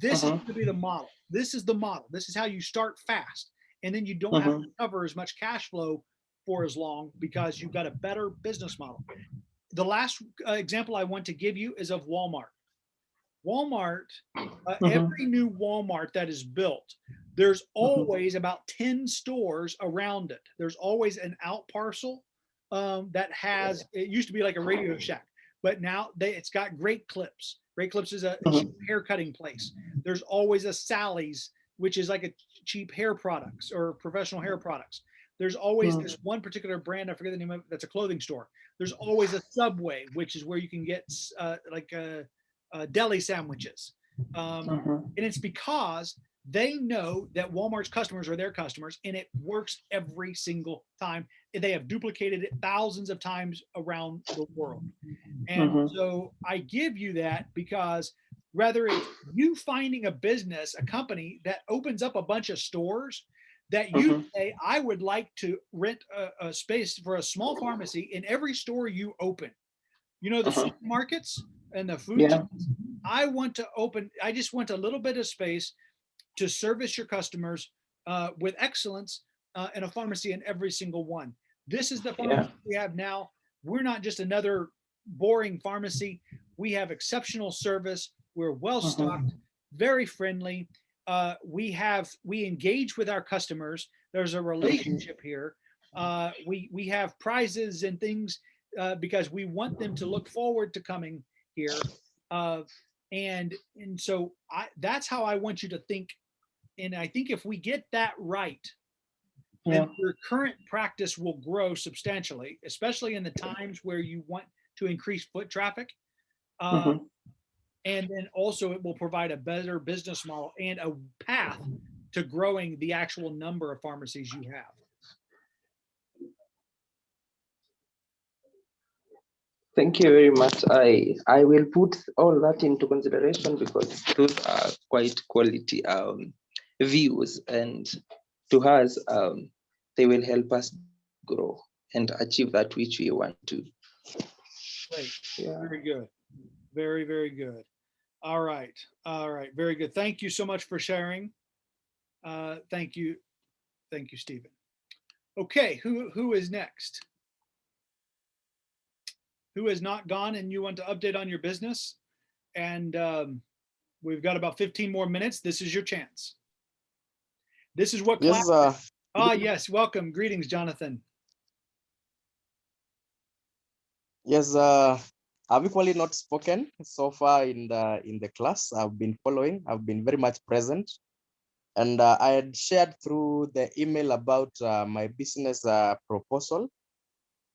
this is Mhm. going to be the model. This is the model. This is how you start fast. And then you don't have to cover as much cash flow for as long because you've got a better business model the last uh, example i want to give you is of walmart walmart uh, Mhm. every new Walmart that is built, there's always about 10 stores around it. There's always an out parcel um, that has, it used to be like a Radio Shack, but now they, it's got Great Clips. Great Clips is a, Mhm. hair cutting place. There's always a Sally's, which is like a cheap hair products or professional hair products. There's always Mhm. this one particular brand, I forget the name of it, that's a clothing store. There's always a Subway, which is where you can get uh, like uh, uh, deli sandwiches. Um, mhm, and it's because they know that Walmart's customers are their customers and it works every single time. They have duplicated it thousands of times around the world. And Mhm. so I give you that because whether it's you finding a business, a company that opens up a bunch of stores that you Mhm. say, I would like to rent a, a space for a small pharmacy in every store you open. You know, the Uh-huh. supermarkets and the food Yeah. I want to open, I just want a little bit of space to service your customers uh, with excellence uh, in a pharmacy in every single one. This is the pharmacy we have now. We're not just another boring pharmacy. We have exceptional service. We're well Mhm. stocked, very friendly. Uh, we have we engage with our customers. There's a relationship here. Uh, we we have prizes and things uh, because we want them to look forward to coming here. Uh, and and so I that's how I want you to think and I think if we get that right, Yeah. then your current practice will grow substantially, especially in the times where you want to increase foot traffic. Mhm. Um, and then also it will provide a better business model and a path to growing the actual number of pharmacies you have. Thank you very much. I I will put all that into consideration because those are quite quality um, views, and to us, um, they will help us grow and achieve that which we want to. Great. Yeah. Very good. Very, very good. All right. All right. Very good. Thank you so much for sharing. Uh, thank you. Thank you, Stephen. Okay, who, who is next? Who has not gone and you want to update on your business? And um, we've got about 15 more minutes. This is your chance. This is what class. Yes, uh, Ah, yes. Welcome. Greetings, Jonathan. yes, uh, I've equally not spoken so far in the in the class. I've been following. I've been very much present, and uh, I had shared through the email about uh, my business uh, proposal.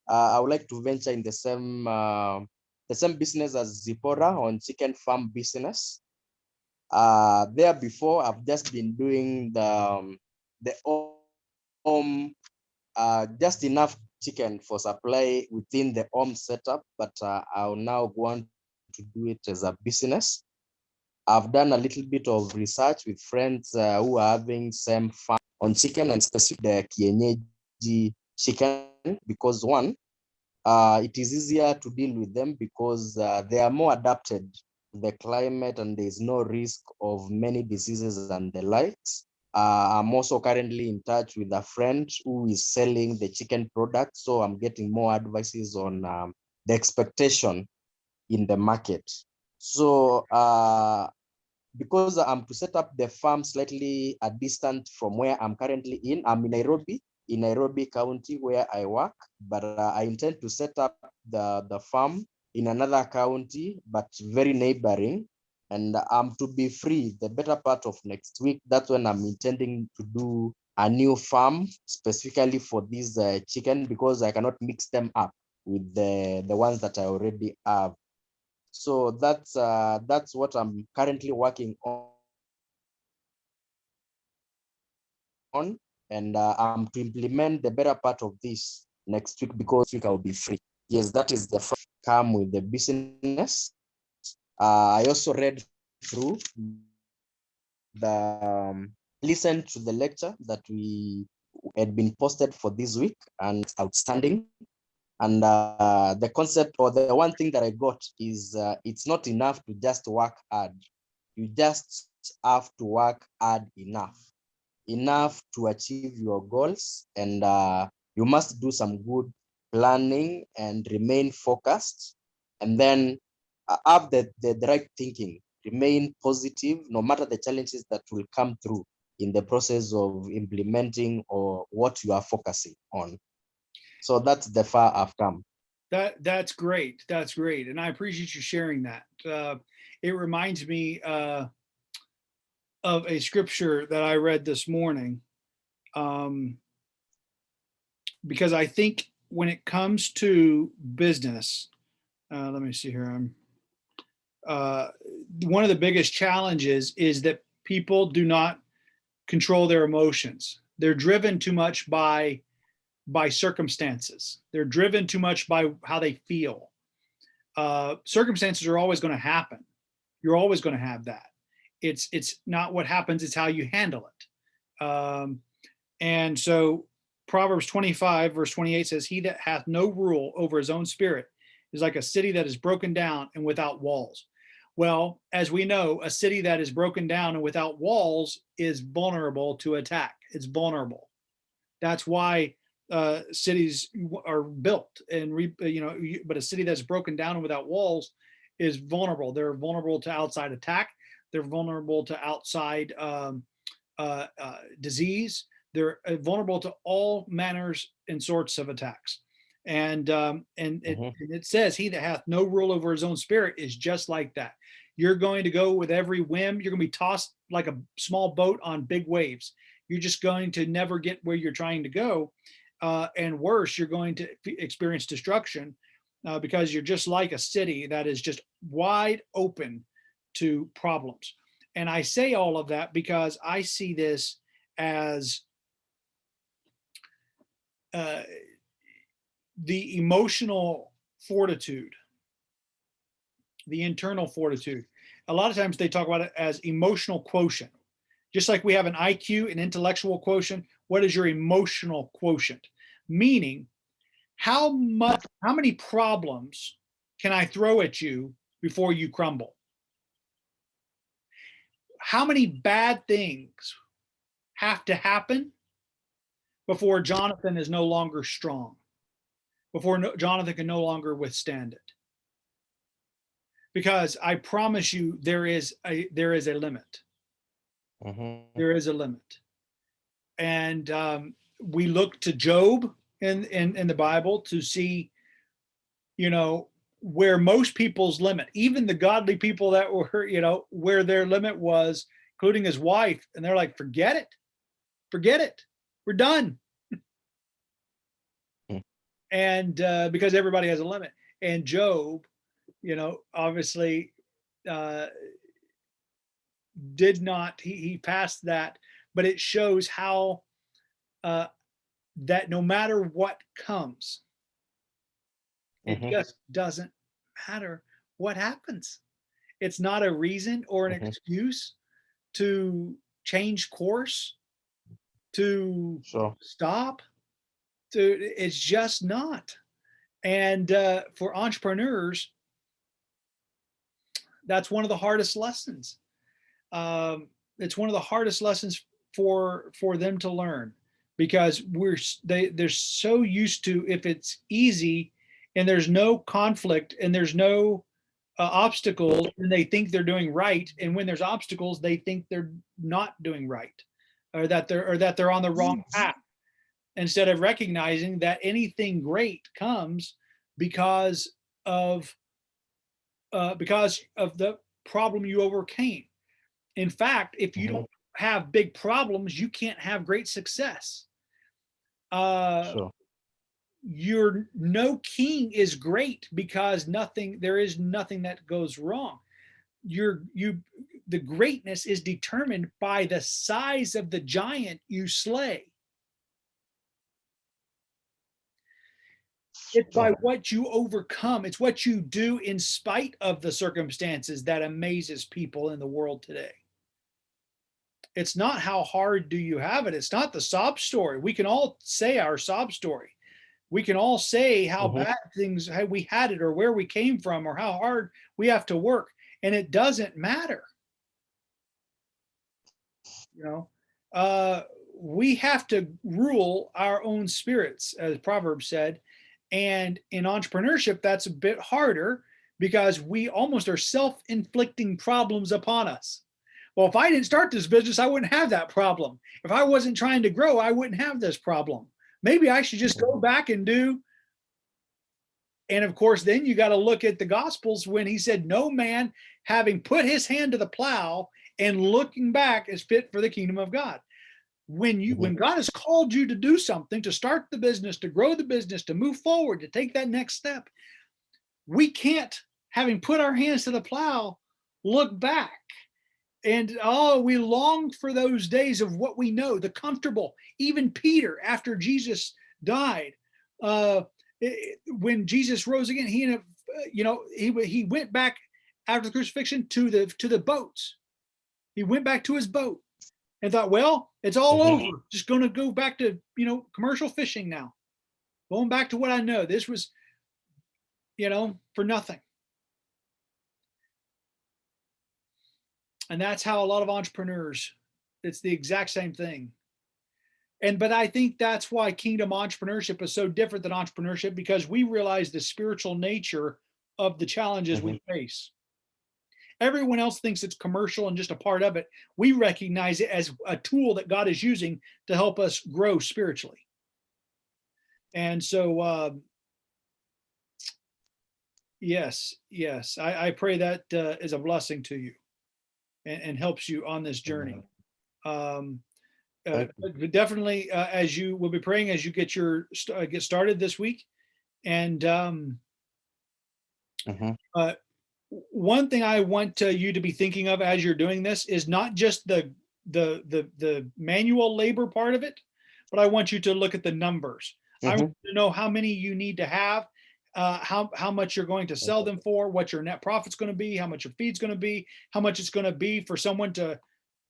Uh, I would like to venture in the same uh, the same business as Zipporah on chicken farm business. Uh, there before, I've just been doing the um, the home just enough chicken for supply within the home setup, but uh, I'll now want to do it as a business. I've done a little bit of research with friends uh, who are having same farm on chicken and specific the kienyeji chicken because one, uh, it is easier to deal with them because uh, they are more adapted to the climate and there is no risk of many diseases and the likes. Uh, I'm also currently in touch with a friend who is selling the chicken product. So I'm getting more advices on um, the expectation in the market. So uh, because I'm to set up the farm slightly a distant from where I'm currently in, I'm in Nairobi, in Nairobi County where I work, but uh, I intend to set up the, the farm in another county, but very neighboring and I'm to be free the better part of next week. That's when I'm intending to do a new farm specifically for these uh, chicken because I cannot mix them up with the the ones that I already have. So that's uh, that's what I'm currently working on. And uh, I'm to implement the better part of this next week because week I'll be free. Yes, that is the first come with the business. Uh, I also read through the um, listened to the lecture that we had been posted for this week and outstanding. And uh, the concept or the one thing that I got is uh, it's not enough to just work hard. You just have to work hard enough, enough to achieve your goals. And uh, you must do some good planning and remain focused. And then have the, the, the right thinking, remain positive, no matter the challenges that will come through in the process of implementing or what you are focusing on. So that's the far I've come. That that's great. That's great, and I appreciate you sharing that. Uh, it reminds me uh, of a scripture that I read this morning, um, because I think when it comes to business, uh, let me see here. I'm uh, one of the biggest challenges is that people do not control their emotions. They're driven too much by by circumstances. They're driven too much by how they feel. Uh, circumstances are always going to happen. You're always going to have that. It's it's not what happens; it's how you handle it. Um, and so, Proverbs 25 verse 28 says, "He that hath no rule over his own spirit is like a city that is broken down and without walls." Well, as we know, a city that is broken down and without walls is vulnerable to attack. It's vulnerable. That's why uh, cities are built and re, you know, but a city that's broken down and without walls is vulnerable. They're vulnerable to outside attack. They're vulnerable to outside um, uh, uh, disease. They're uh, vulnerable to all manners and sorts of attacks. And um, and, it, Mhm. and it says, "He that hath no rule over his own spirit is just like that." You're going to go with every whim. You're going to be tossed like a small boat on big waves. You're just going to never get where you're trying to go. Uh, and worse, you're going to experience destruction uh, because you're just like a city that is just wide open to problems. And I say all of that because I see this as uh, the emotional fortitude, the internal fortitude. A lot of times they talk about it as emotional quotient. Just like we have an IQ, an intellectual quotient, what is your emotional quotient? Meaning, how much, how many problems can I throw at you before you crumble? How many bad things have to happen before Jonathan is no longer strong? Before no- Jonathan can no longer withstand it? Because I promise you, there is a there is a limit Mhm. there is a limit. And um, we look to Job in, in, in the Bible to see, you know, where most people's limit, even the godly people that were, you know, where their limit was, including his wife. And they're like, forget it, forget it, we're done. Hmm. and uh, because everybody has a limit. And Job, you know, obviously uh, did not he, he passed that but it shows how uh that no matter what comes it Mhm. just doesn't matter what happens it's not a reason or an Mhm. excuse to change course to Sure. stop it's just not. And uh, for entrepreneurs that's one of the hardest lessons. Um, it's one of the hardest lessons for for them to learn because we're they they're so used to if it's easy and there's no conflict and there's no uh, obstacles and they think they're doing right. And when there's obstacles they think they're not doing right or that they're or that they're on the wrong path instead of recognizing that anything great comes because of uh, because of the problem you overcame in fact, if you Mhm. don't have big problems, you can't have great success. Uh, Sure. your no king is great because nothing there is nothing that goes wrong. Your you the greatness is determined by the size of the giant you slay. It's by what you overcome. It's what you do in spite of the circumstances that amazes people in the world today. It's not how hard do you have it. It's not the sob story. We can all say our sob story. We can all say how Mhm. bad things, how we had it or where we came from or how hard we have to work. And it doesn't matter. You know, uh, we have to rule our own spirits, as Proverbs said. And in entrepreneurship, that's a bit harder because we almost are self inflicting problems upon us. Well, if I didn't start this business, I wouldn't have that problem. If I wasn't trying to grow, I wouldn't have this problem. Maybe I should just go back and do. And of course, then you got to look at the Gospels when he said, No man having put his hand to the plow and looking back is fit for the kingdom of God. When you when God has called you to do something, to start the business, to grow the business, to move forward, to take that next step, we can't, having put our hands to the plow, look back and oh, we long for those days of what we know, the comfortable. Even Peter, after Jesus died, uh, it- when Jesus rose again, he and uh, you know, he he went back after the crucifixion to the to the boats. He went back to his boat and thought, well, it's all Mhm. over. Just going to go back to you know commercial fishing now. Going back to what I know. This was, you know, for nothing. And that's how a lot of entrepreneurs, it's the exact same thing. And but I think that's why kingdom entrepreneurship is so different than entrepreneurship because we realize the spiritual nature of the challenges we face. Everyone else thinks it's commercial and just a part of it. We recognize it as a tool that God is using to help us grow spiritually. And so, uh, Yes, yes. I, I pray that uh, is a blessing to you and, and helps you on this journey. Um, uh, definitely, uh, as you will be praying as you get your uh, get started this week, and um, Mhm. uh, one thing I want uh, you to be thinking of as you're doing this is not just the the the the manual labor part of it, but I want you to look at the numbers. I Mhm. want to know how many you need to have, uh, how how much you're going to sell them for, what your net profit's going to be, how much your feed's going to be, how much it's going to be for someone to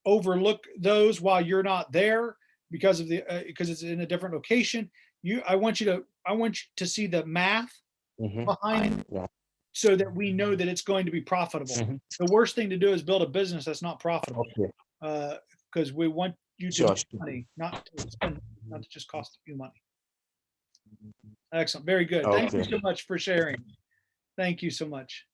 overlook those while you're not there because of the uh, because it's in a different location. You, I want you to I want you to see the math Mhm. behind Yeah. So that we know that it's going to be profitable. Mhm. The worst thing to do is build a business that's not profitable Okay. because we want you to make money, not to spend, not to just cost you money. Excellent, very good. Thank you so much for sharing. Thank you so much.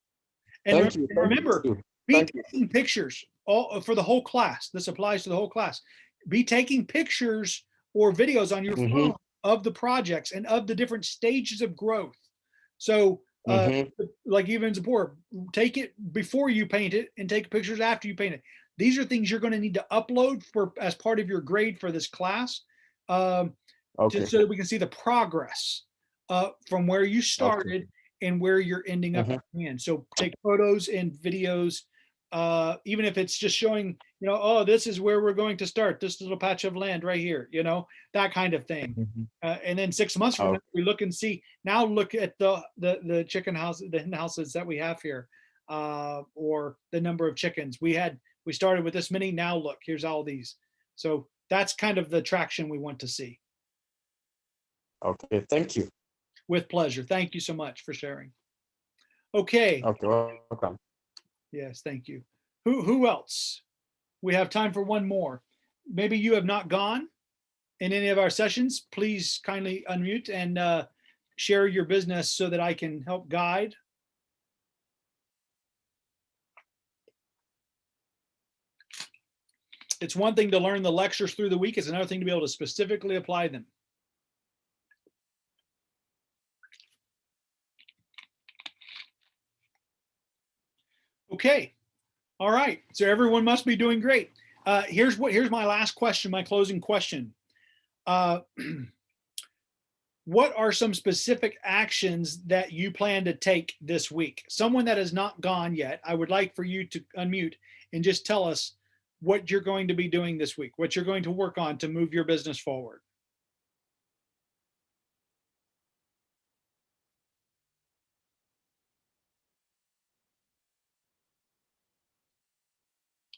And Thank re- you. thank remember, too. be you. taking pictures all for the whole class. This applies to the whole class. Be taking pictures or videos on your Mhm. phone of the projects and of the different stages of growth. So, uh, Mhm. like even support, take it before you paint it and take pictures after you paint it. These are things you're going to need to upload for as part of your grade for this class, um, Okay. just so that we can see the progress uh, from where you started and where you're ending up the end. So take photos and videos, uh, even if it's just showing, you know, oh, this is where we're going to start. This little patch of land right here, you know, that kind of thing. Mhm. Uh, and then six months from Oh. now, we look and see. Now look at the the the chicken house, the hen houses that we have here, uh, or the number of chickens we had. We started with this many. Now look, here's all these. So that's kind of the traction we want to see. Okay. Thank you. With pleasure. Thank you so much for sharing. Okay. Okay. Welcome. Yes, thank you. Who who else? We have time for one more. Maybe you have not gone in any of our sessions. Please kindly unmute and uh, share your business so that I can help guide. It's one thing to learn the lectures through the week. It's another thing to be able to specifically apply them. Okay. All right. So everyone must be doing great. Uh, here's what here's my last question, my closing question. Uh, what are some specific actions that you plan to take this week? Someone that has not gone yet, I would like for you to unmute and just tell us what you're going to be doing this week, what you're going to work on to move your business forward.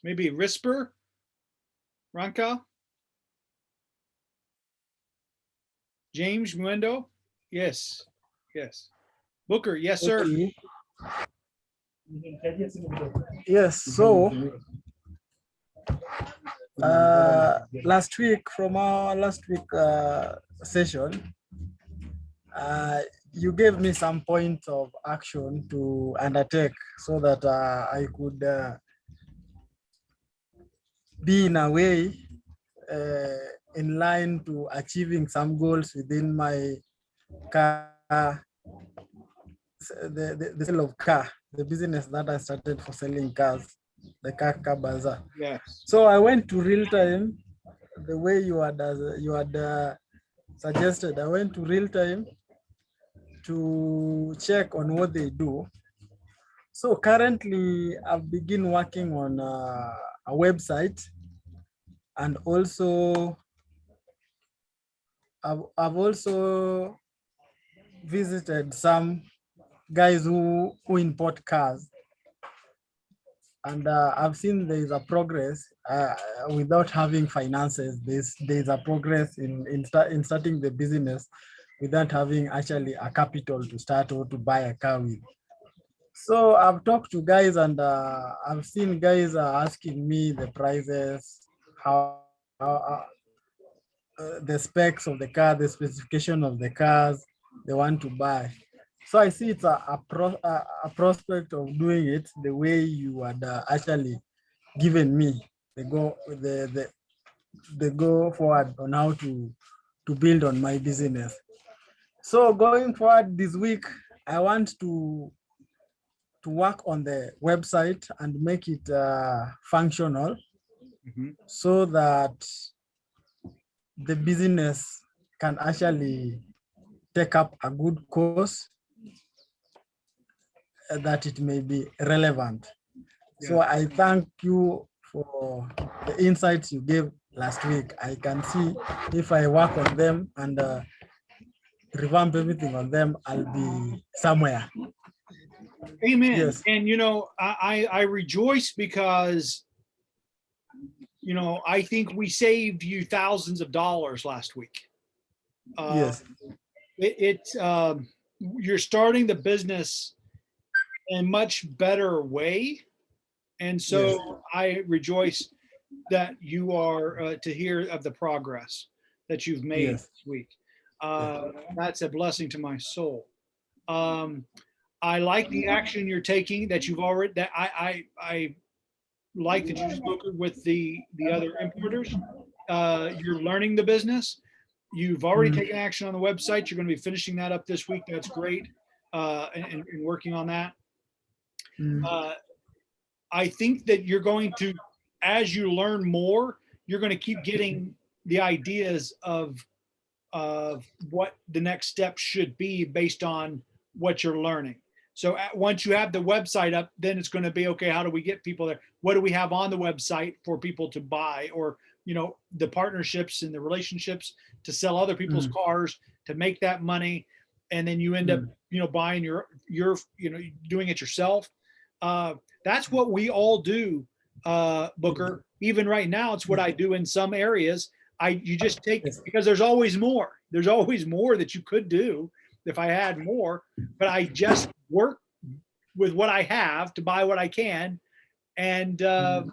Maybe Risper, Ranka, James Muendo. Yes, yes. Booker, yes, sir. Okay. Yes, so uh, last week from our last week uh, session, uh, you gave me some points of action to undertake so that uh, I could uh, be in a way uh, in line to achieving some goals within my car, the, the, the sale of car, the business that I started for selling cars, the car, car bazaar. Yes. So I went to real time, the way you had uh, you had uh, suggested. I went to real time to check on what they do. So currently, I've begin working on uh, a website, and also I've, I've also visited some guys who who import cars and uh, I've seen there is a progress uh, without having finances. There's there's a progress in in, start, in starting the business without having actually a capital to start or to buy a car with. So I've talked to guys and uh, I've seen guys are asking me the prices, how, how uh, uh, the specs of the car, the specification of the cars they want to buy. So I see it's a, a, pro, a, a prospect of doing it the way you had uh, actually given me the go the, the the go forward on how to to build on my business. So going forward this week, I want to to work on the website and make it uh, functional Mhm. so that the business can actually take up a good course that it may be relevant. So I thank you for the insights you gave last week. I can see if I work on them and uh, revamp everything on them, I'll be somewhere. Amen. Yes. And you know, I, I I rejoice because you know, I think we saved you thousands of dollars last week. Uh, Yes, It, it um, you're starting the business in a much better way. And so I rejoice that you are uh, to hear of the progress that you've made Yes. this week. Uh, that's a blessing to my soul. Um, I like the action you're taking that you've already, that I, I, I like that you've spoken with the, the other importers. Uh, you're learning the business. You've already Mhm. taken action on the website. You're going to be finishing that up this week. That's great. Uh, and, and- working on that. Mm, Uh, I think that you're going to, as you learn more, you're going to keep getting the ideas of, of what the next step should be based on what you're learning. So at, once you have the website up, then it's going to be, okay, how do we get people there? What do we have on the website for people to buy or, you know, the partnerships and the relationships to sell other people's cars, to make that money. And then you end up, you know, buying your, your, you know, doing it yourself. Uh, that's what we all do, uh, Booker. Even right now, it's what I do in some areas. I, you just take, because there's always more. There's always more that you could do if I had more, but I just work with what I have to buy what I can. And, uh,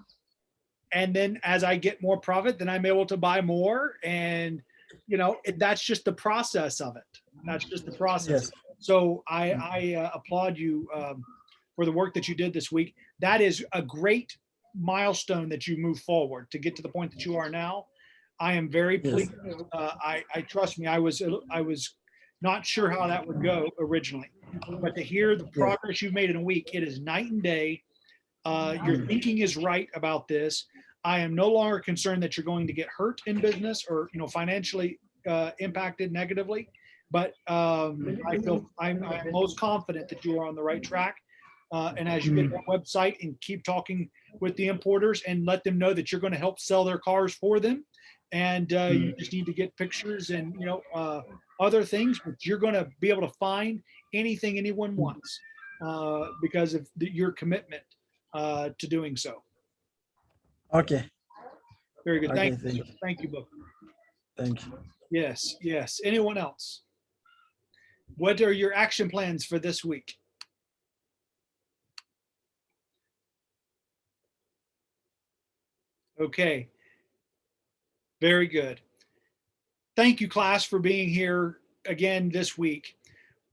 and then as I get more profit, then I'm able to buy more. And, you know, it, that's just the process of it. That's just the process. Yes, So I, I uh, applaud you um, for the work that you did this week. That is a great milestone that you move forward to get to the point that you are now. I am very Yes. pleased. Uh, I, I trust me. I was, I was not sure how that would go originally, but to hear the progress you've made in a week, it is night and day. Uh, your Mm. thinking is right about this. I am no longer concerned that you're going to get hurt in business or, you know, financially uh, impacted negatively. But um, I feel I'm, I'm most confident that you are on the right track. Uh, and as you get that website and keep talking with the importers and let them know that you're going to help sell their cars for them. And uh, you just need to get pictures and, you know, uh, other things, but you're going to be able to find anything anyone wants uh, because of the, your commitment uh, to doing so. okay, Very good. Okay, Thank you. thank you. Thank you, Booker. thank you. Yes, yes. Anyone else? What are your action plans for this week? Okay. Very good. Thank you, class, for being here again this week.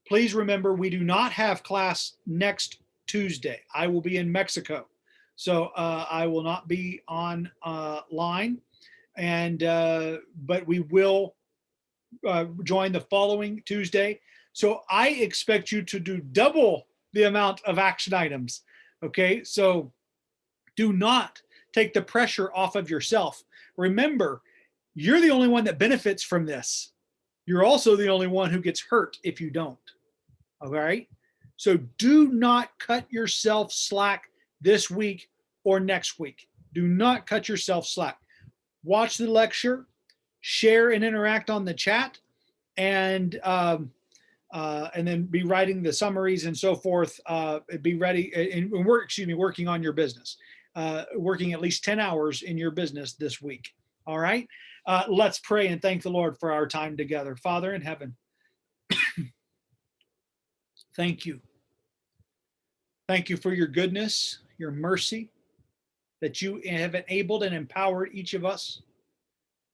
Please remember, we do not have class next Tuesday. I will be in Mexico. So uh, I will not be on uh, line. And, uh, but we will uh, join the following Tuesday. So I expect you to do double the amount of action items. Okay, so do not take the pressure off of yourself. Remember, you're the only one that benefits from this. You're also the only one who gets hurt if you don't. All right. So do not cut yourself slack this week or next week. Do not cut yourself slack. Watch the lecture, share and interact on the chat, and um, uh, and then be writing the summaries and so forth. Uh, be ready and, and work. Excuse me, working on your business. Uh, working at least 10 hours in your business this week. All right. Uh, let's pray and thank the Lord for our time together. Father in heaven, thank you. Thank you for your goodness, your mercy, that you have enabled and empowered each of us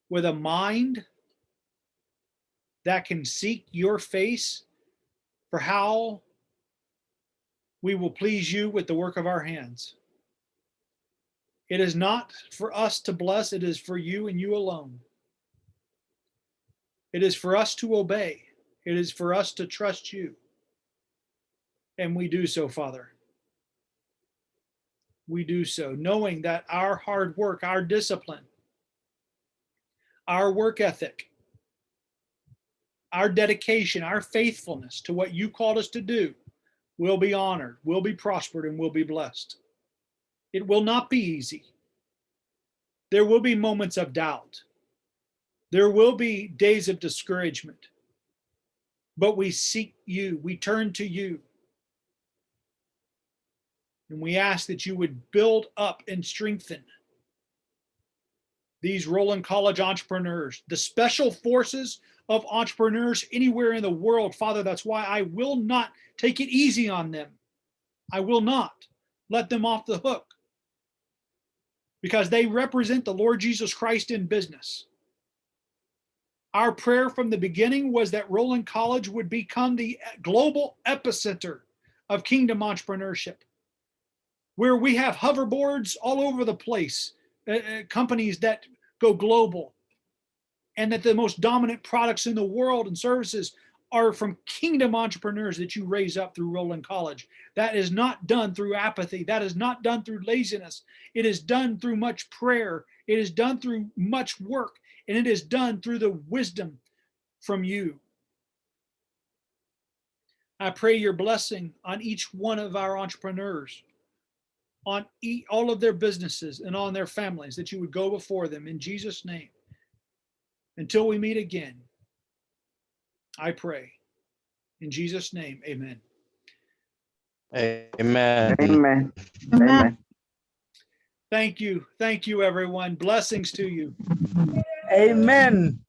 with a mind that can seek your face for how we will please you with the work of our hands. It is not for us to bless, it is for you and you alone. It is for us to obey. It is for us to trust you. And we do so, Father. we do so, knowing that our hard work, our discipline, our work ethic, our dedication, our faithfulness to what you called us to do will be honored, will be prospered, and will be blessed. It will not be easy. There will be moments of doubt. There will be days of discouragement. But we seek you, we turn to you. And we ask that you would build up and strengthen these Roland College entrepreneurs, the special forces of entrepreneurs anywhere in the world. Father, that's why I will not take it easy on them. I will not let them off the hook because they represent the Lord Jesus Christ in business. Our prayer from the beginning was that Roland College would become the global epicenter of kingdom entrepreneurship, where we have hoverboards all over the place, uh, uh, companies that go global, and that the most dominant products in the world and services are from kingdom entrepreneurs that you raise up through Roland College. That is not done through apathy. That is not done through laziness. It is done through much prayer. It is done through much work and it is done through the wisdom from you. I pray your blessing on each one of our entrepreneurs, on e- all of their businesses and on their families, that you would go before them in Jesus' name. Until we meet again, I pray. In Jesus' name, amen. Amen. Amen. Amen. Thank you. Thank you, everyone. Blessings to you. Amen.